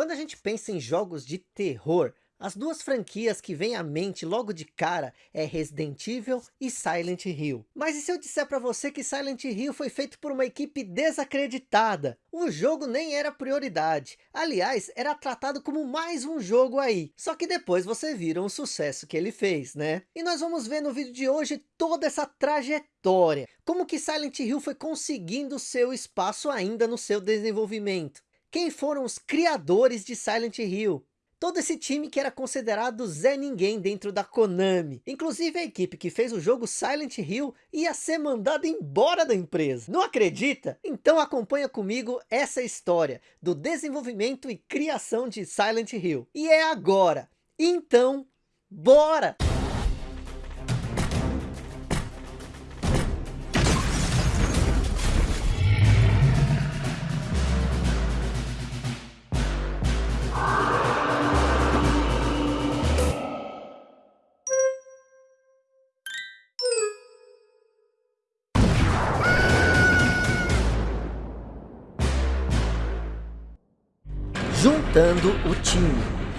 Quando a gente pensa em jogos de terror, as duas franquias que vêm à mente logo de cara é Resident Evil e Silent Hill. Mas e se eu disser para você que Silent Hill foi feito por uma equipe desacreditada? O jogo nem era prioridade. Aliás, era tratado como mais um jogo aí. Só que depois você vira o sucesso que ele fez, né? E nós vamos ver no vídeo de hoje toda essa trajetória. Como que Silent Hill foi conseguindo seu espaço ainda no seu desenvolvimento. Quem foram os criadores de Silent Hill? todo esse time que era considerado Zé Ninguém dentro da Konami. Inclusive a equipe que fez o jogo Silent Hill ia ser mandada embora da empresa. Não acredita? Então acompanha comigo essa história do desenvolvimento e criação de Silent Hill. E é agora. Então, bora! Juntando o time.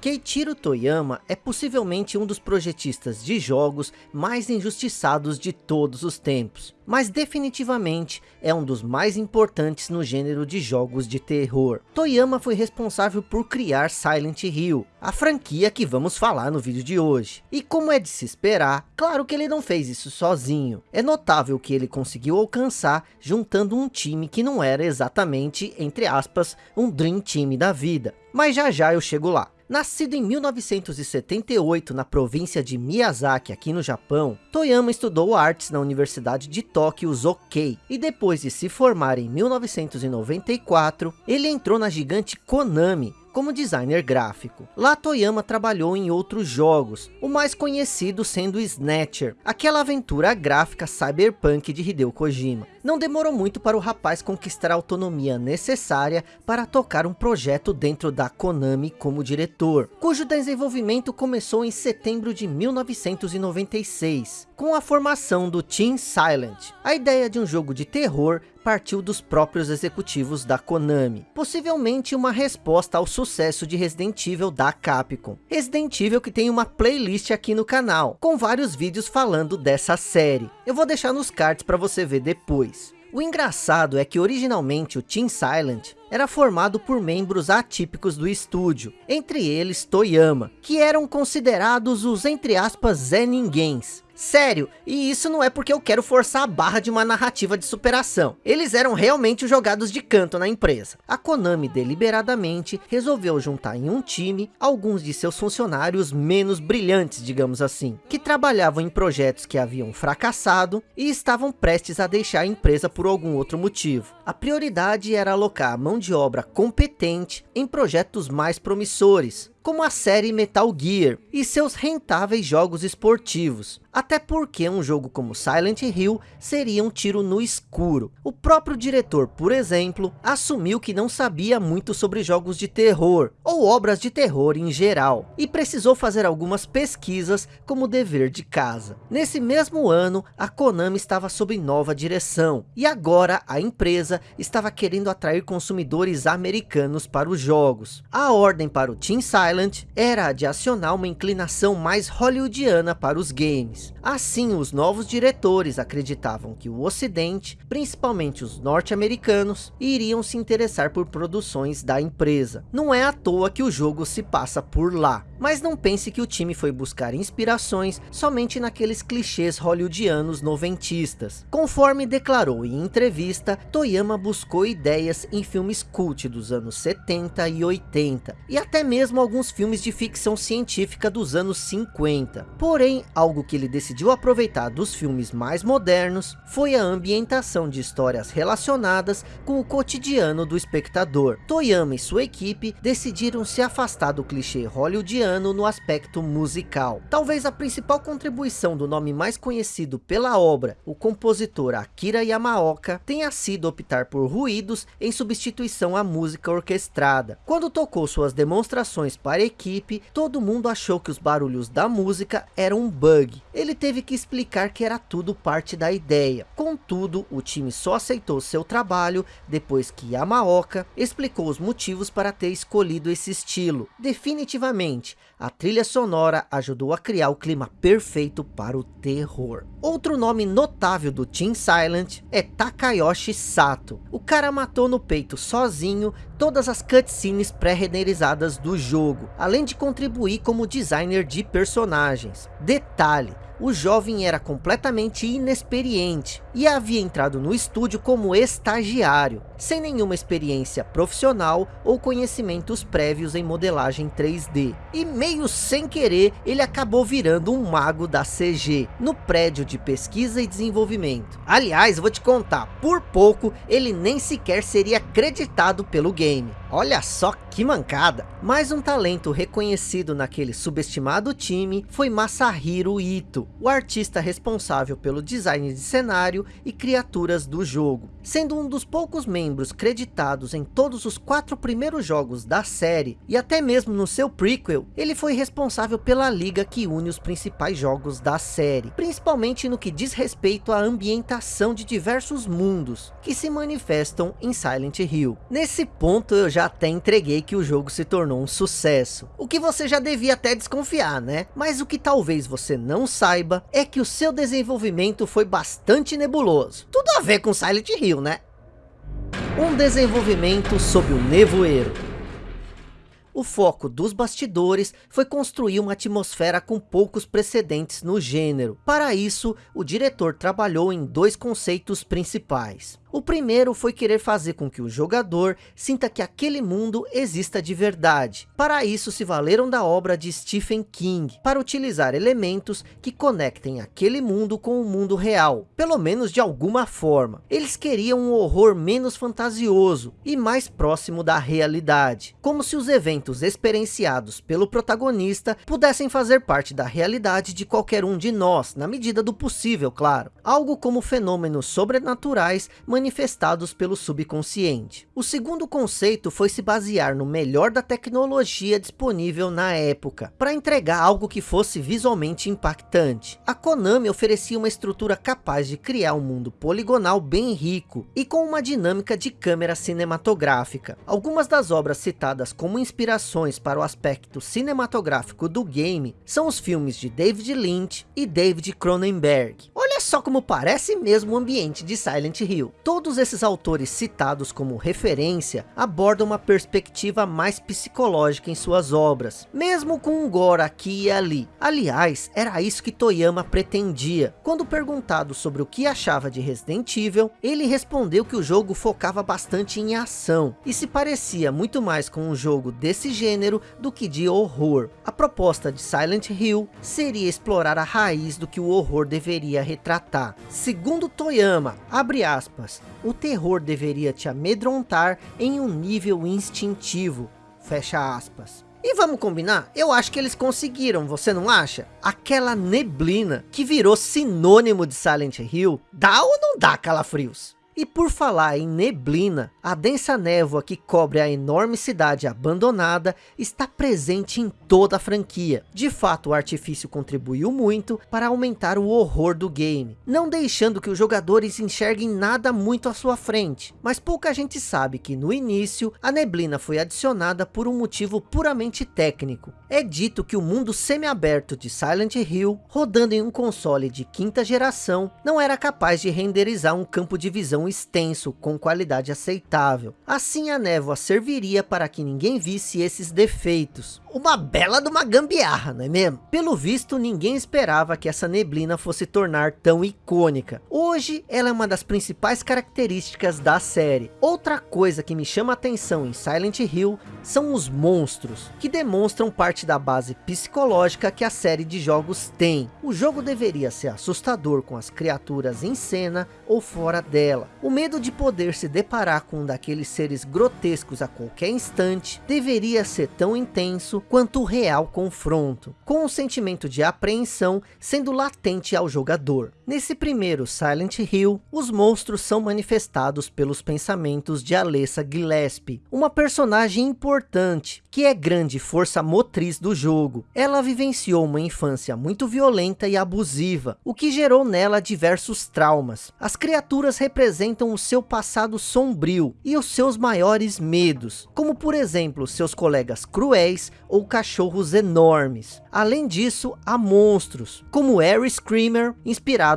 Keiichiro Toyama é possivelmente um dos projetistas de jogos mais injustiçados de todos os tempos, mas definitivamente é um dos mais importantes no gênero de jogos de terror. Toyama foi responsável por criar Silent Hill, a franquia que vamos falar no vídeo de hoje. E como é de se esperar, claro que ele não fez isso sozinho. É notável que ele conseguiu alcançar juntando um time que não era exatamente, entre aspas, um Dream Team da vida. Mas já já eu chego lá. Nascido em 1978 na província de Miyazaki, aqui no Japão, Toyama estudou artes na Universidade de Tóquio Zokei, e depois de se formar em 1994, ele entrou na gigante Konami, como designer gráfico. Lá Toyama trabalhou em outros jogos, o mais conhecido sendo Snatcher, aquela aventura gráfica cyberpunk de Hideo Kojima. Não demorou muito para o rapaz conquistar a autonomia necessária para tocar um projeto dentro da Konami como diretor, cujo desenvolvimento começou em setembro de 1996, com a formação do Team Silent. A ideia de um jogo de terror partiu dos próprios executivos da Konami, possivelmente uma resposta ao sucesso de Resident Evil da Capcom. Resident Evil que tem uma playlist aqui no canal, com vários vídeos falando dessa série. Eu vou deixar nos cards para você ver depois. O engraçado é que originalmente o Team Silent era formado por membros atípicos do estúdio, entre eles Toyama, que eram considerados os entre aspas Zé Ninguéms, Sério, e isso não é porque eu quero forçar a barra de uma narrativa de superação. Eles eram realmente jogados de canto na empresa. A Konami deliberadamente resolveu juntar em um time alguns de seus funcionários menos brilhantes, digamos assim, que trabalhavam em projetos que haviam fracassado e estavam prestes a deixar a empresa por algum outro motivo. A prioridade era alocar a mão de obra competente em projetos mais promissores, como a série Metal Gear e seus rentáveis jogos esportivos. Até porque um jogo como Silent Hill seria um tiro no escuro. O próprio diretor, por exemplo, assumiu que não sabia muito sobre jogos de terror, ou obras de terror em geral, e precisou fazer algumas pesquisas como dever de casa. Nesse mesmo ano, a Konami estava sob nova direção, e agora a empresa estava querendo atrair consumidores americanos para os jogos. A ordem para o Team Silent era a de acionar uma inclinação mais hollywoodiana para os games Assim, os novos diretores acreditavam que o ocidente, principalmente os norte-americanos, iriam se interessar por produções da empresa. Não é à toa que o jogo se passa por lá. Mas não pense que o time foi buscar inspirações somente naqueles clichês hollywoodianos noventistas. Conforme declarou em entrevista, Toyama buscou ideias em filmes cult dos anos 70 e 80, e até mesmo alguns filmes de ficção científica dos anos 50. Porém, algo que ele decidiu aproveitar dos filmes mais modernos foi a ambientação de histórias relacionadas com o cotidiano do espectador. Toyama e sua equipe decidiram se afastar do clichê hollywoodiano no aspecto musical. Talvez a principal contribuição do nome mais conhecido pela obra, o compositor Akira Yamaoka, tenha sido optar por ruídos em substituição à música orquestrada. Quando tocou suas demonstrações para para a equipe, todo mundo achou que os barulhos da música eram um bug. Ele teve que explicar que era tudo parte da ideia. Contudo, o time só aceitou seu trabalho depois que Yamaoka explicou os motivos para ter escolhido esse estilo. Definitivamente, a trilha sonora ajudou a criar o clima perfeito para o terror. Outro nome notável do Team Silent é Takayoshi Sato. O cara matou no peito sozinho todas as cutscenes pré-renderizadas do jogo, além de contribuir como designer de personagens. Detalhe, o jovem era completamente inexperiente e havia entrado no estúdio como estagiário, sem nenhuma experiência profissional ou conhecimentos prévios em modelagem 3D. E meio sem querer, ele acabou virando um mago da CG, no prédio de pesquisa e desenvolvimento. Aliás, vou te contar, por pouco ele nem sequer seria acreditado pelo game. Olha só que mancada. Mais um talento reconhecido naquele subestimado time foi Masahiro Ito, o artista responsável pelo design de cenário e criaturas do jogo. Sendo um dos poucos membros creditados em todos os quatro primeiros jogos da série, e até mesmo no seu prequel, ele foi responsável pela liga que une os principais jogos da série, principalmente no que diz respeito à ambientação de diversos mundos, que se manifestam em Silent Hill. Nesse ponto eu já até entreguei que o jogo se tornou um sucesso. O que você já devia até desconfiar, né? Mas o que talvez você não saiba é que o seu desenvolvimento foi bastante nebuloso. Tudo a ver com Silent Hill, né? Um desenvolvimento sob o nevoeiro. O foco dos bastidores foi construir uma atmosfera com poucos precedentes no gênero. Para isso, o diretor trabalhou em dois conceitos principais. O primeiro foi querer fazer com que o jogador sinta que aquele mundo exista de verdade. Para isso se valeram da obra de Stephen King, para utilizar elementos que conectem aquele mundo com o mundo real, pelo menos de alguma forma. Eles queriam um horror menos fantasioso e mais próximo da realidade, como se os eventos experienciados pelo protagonista pudessem fazer parte da realidade de qualquer um de nós, na medida do possível, claro. Algo como fenômenos sobrenaturais manifestados pelo subconsciente. O segundo conceito foi se basear no melhor da tecnologia disponível na época, para entregar algo que fosse visualmente impactante. A Konami oferecia uma estrutura capaz de criar um mundo poligonal bem rico, e com uma dinâmica de câmera cinematográfica. Algumas das obras citadas como inspirações para o aspecto cinematográfico do game, são os filmes de David Lynch e David Cronenberg. Olha só como parece mesmo o ambiente de Silent Hill. Todos esses autores citados como referência abordam uma perspectiva mais psicológica em suas obras, mesmo com um gore aqui e ali. Aliás, era isso que Toyama pretendia. Quando perguntado sobre o que achava de Resident Evil, ele respondeu que o jogo focava bastante em ação, e se parecia muito mais com um jogo desse gênero do que de horror. A proposta de Silent Hill seria explorar a raiz do que o horror deveria retratar. Segundo Toyama, abre aspas, o terror deveria te amedrontar em um nível instintivo. Fecha aspas. E vamos combinar? Eu acho que eles conseguiram, você não acha? Aquela neblina que virou sinônimo de Silent Hill, dá ou não dá calafrios? E por falar em neblina, a densa névoa que cobre a enorme cidade abandonada está presente em toda a franquia. De fato, o artifício contribuiu muito para aumentar o horror do game, não deixando que os jogadores enxerguem nada muito à sua frente. Mas pouca gente sabe que no início, a neblina foi adicionada por um motivo puramente técnico. É dito que o mundo semi-aberto de Silent Hill, rodando em um console de quinta geração, não era capaz de renderizar um campo de visão extenso com qualidade aceitável. Assim a névoa serviria para que ninguém visse esses defeitos. Uma bela de uma gambiarra, não é mesmo? Pelo visto, ninguém esperava que essa neblina fosse tornar tão icônica. Hoje, ela é uma das principais características da série. Outra coisa que me chama atenção em Silent Hill são os monstros, que demonstram parte da base psicológica que a série de jogos tem. O jogo deveria ser assustador com as criaturas em cena ou fora dela. O medo de poder se deparar com um daqueles seres grotescos a qualquer instante deveria ser tão intenso quanto o real confronto, com um sentimento de apreensão sendo latente ao jogador. Nesse primeiro Silent Hill, os monstros são manifestados pelos pensamentos de Alessa Gillespie, uma personagem importante, que é grande força motriz do jogo. Ela vivenciou uma infância muito violenta e abusiva, o que gerou nela diversos traumas. As criaturas representam o seu passado sombrio e os seus maiores medos, como por exemplo, seus colegas cruéis ou cachorros enormes. Além disso, há monstros, como Harry Screamer,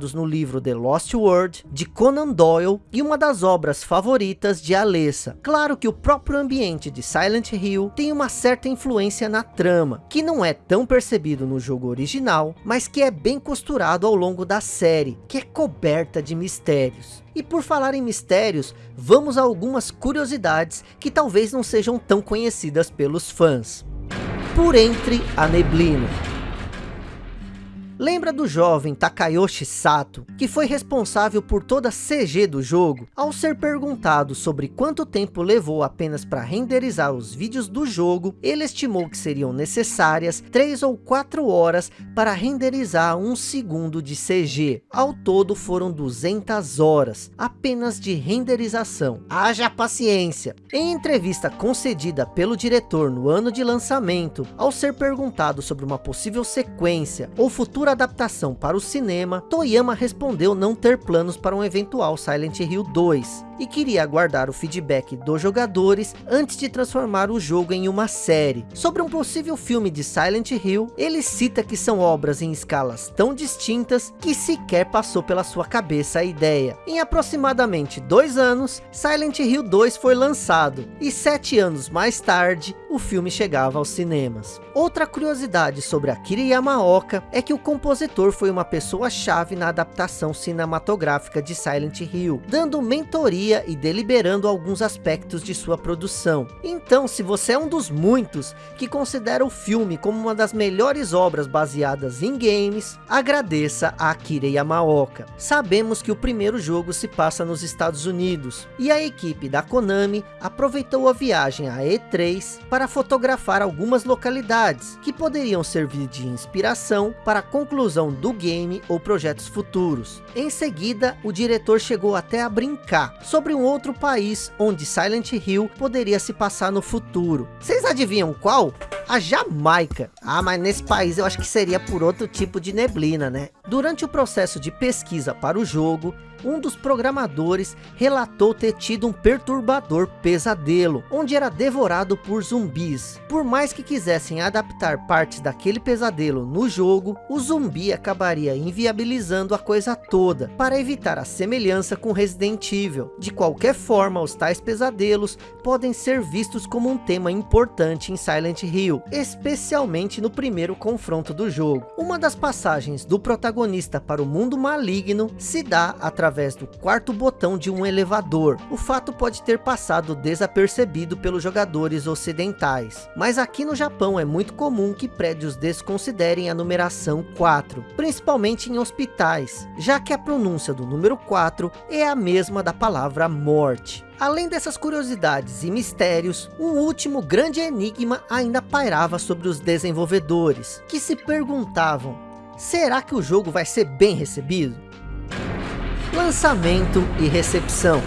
inspirados no livro The Lost World, de Conan Doyle, e uma das obras favoritas de Alessa. Claro que o próprio ambiente de Silent Hill tem uma certa influência na trama, que não é tão percebido no jogo original, mas que é bem costurado ao longo da série, que é coberta de mistérios. E por falar em mistérios, vamos a algumas curiosidades que talvez não sejam tão conhecidas pelos fãs. Por entre a neblina. Lembra do jovem Takayoshi Sato, que foi responsável por toda a CG do jogo? Ao ser perguntado sobre quanto tempo levou apenas para renderizar os vídeos do jogo, ele estimou que seriam necessárias 3 ou 4 horas para renderizar um segundo de CG. Ao todo foram 200 horas, apenas de renderização. Haja paciência! Em entrevista concedida pelo diretor no ano de lançamento, ao ser perguntado sobre uma possível sequência ou futura adaptação para o cinema, Toyama respondeu não ter planos para um eventual Silent Hill 2 e queria aguardar o feedback dos jogadores antes de transformar o jogo em uma série. Sobre um possível filme de Silent Hill, ele cita que são obras em escalas tão distintas que sequer passou pela sua cabeça a ideia. Em aproximadamente dois anos, Silent Hill 2 foi lançado e sete anos mais tarde, o filme chegava aos cinemas. Outra curiosidade sobre Akira Yamaoka é que o compositor foi uma pessoa-chave na adaptação cinematográfica de Silent Hill, dando mentoria e deliberando alguns aspectos de sua produção. Então, se você é um dos muitos que considera o filme como uma das melhores obras baseadas em games, agradeça a Akira Yamaoka. Sabemos que o primeiro jogo se passa nos Estados Unidos, e a equipe da Konami aproveitou a viagem à E3 para fotografar algumas localidades, que poderiam servir de inspiração para a conclusão do game ou projetos futuros. Em seguida, o diretor chegou até a brincar sobre um outro país onde Silent Hill poderia se passar no futuro. Vocês adivinham qual? a Jamaica. Ah, mas nesse país eu acho que seria por outro tipo de neblina, né? Durante o processo de pesquisa para o jogo, um dos programadores relatou ter tido um perturbador pesadelo, onde era devorado por zumbis. Por mais que quisessem adaptar partes daquele pesadelo no jogo, o zumbi acabaria inviabilizando a coisa toda, para evitar a semelhança com Resident Evil. De qualquer forma, os tais pesadelos podem ser vistos como um tema importante em Silent Hill, especialmente no primeiro confronto do jogo. Uma das passagens do protagonista para o mundo maligno se dá através do quarto botão de um elevador. O fato pode ter passado desapercebido pelos jogadores ocidentais, mas aqui no Japão é muito comum que prédios desconsiderem a numeração 4, principalmente em hospitais, já que a pronúncia do número 4 é a mesma da palavra morte. Além dessas curiosidades e mistérios, um último grande enigma ainda pairava sobre os desenvolvedores, que se perguntavam, será que o jogo vai ser bem recebido? Lançamento e recepção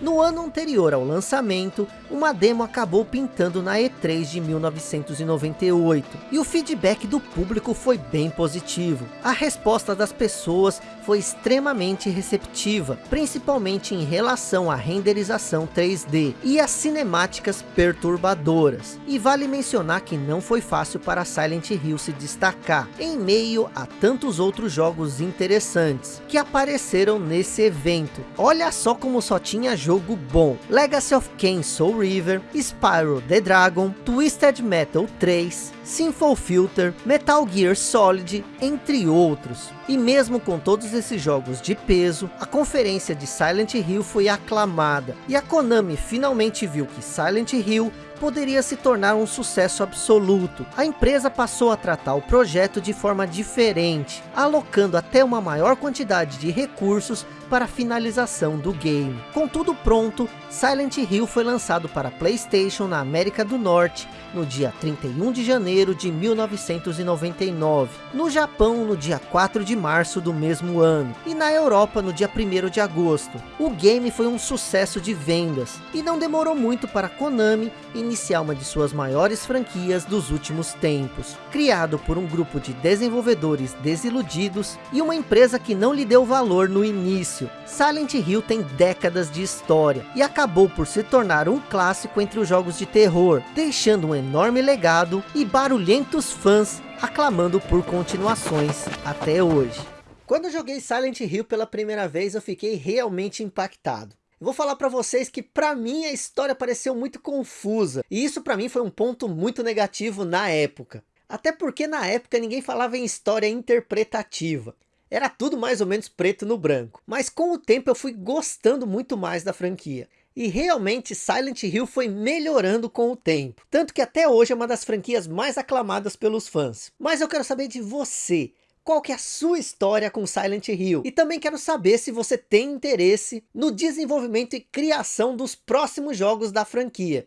no ano anterior ao lançamento, uma demo acabou pintando na E3 de 1998, e o feedback do público foi bem positivo. A resposta das pessoas foi extremamente receptiva, principalmente em relação à renderização 3D e às cinemáticas perturbadoras. E vale mencionar que não foi fácil para Silent Hill se destacar, em meio a tantos outros jogos interessantes, que apareceram nesse evento. Olha só como só tinha jogo bom. Legacy of Kain Soul River, Spyro the Dragon, Twisted Metal 3, Sinful Filter, Metal Gear Solid, entre outros. E mesmo com todos esses jogos de peso, a conferência de Silent Hill foi aclamada. E a Konami finalmente viu que Silent Hill poderia se tornar um sucesso absoluto. A empresa passou a tratar o projeto de forma diferente, alocando até uma maior quantidade de recursos para a finalização do game. Com tudo pronto, Silent Hill foi lançado para Playstation na América do Norte no dia 31 de janeiro de 1999, no Japão no dia 4 de março do mesmo ano e na Europa no dia 1 de agosto. O game foi um sucesso de vendas e não demorou muito para Konami iniciar uma de suas maiores franquias dos últimos tempos. Criado por um grupo de desenvolvedores desiludidos e uma empresa que não lhe deu valor no início, Silent Hill tem décadas de história e acabou por se tornar um clássico entre os jogos de terror, deixando um enorme legado e barulhentos fãs aclamando por continuações até hoje. Quando eu joguei Silent Hill pela primeira vez, eu fiquei realmente impactado. Vou falar para vocês que para mim a história pareceu muito confusa. E isso para mim foi um ponto muito negativo na época. Até porque na época ninguém falava em história interpretativa. Era tudo mais ou menos preto no branco. Mas com o tempo eu fui gostando muito mais da franquia. E realmente Silent Hill foi melhorando com o tempo. Tanto que até hoje é uma das franquias mais aclamadas pelos fãs. Mas eu quero saber de você. Qual que é a sua história com Silent Hill? E também quero saber se você tem interesse no desenvolvimento e criação dos próximos jogos da franquia.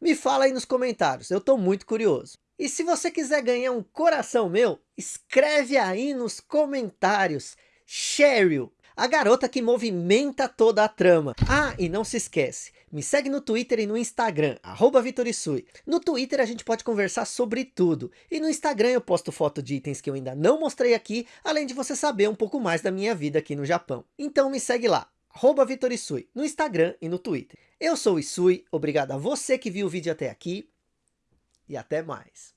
Me fala aí nos comentários, eu estou muito curioso. E se você quiser ganhar um coração meu, escreve aí nos comentários. Cheryl, a garota que movimenta toda a trama. Ah, e não se esquece, me segue no Twitter e no Instagram, arroba Vitorisui. No Twitter a gente pode conversar sobre tudo. E no Instagram eu posto foto de itens que eu ainda não mostrei aqui, além de você saber um pouco mais da minha vida aqui no Japão. Então me segue lá, arroba Vitorisui, no Instagram e no Twitter. Eu sou o Isui, obrigado a você que viu o vídeo até aqui e até mais.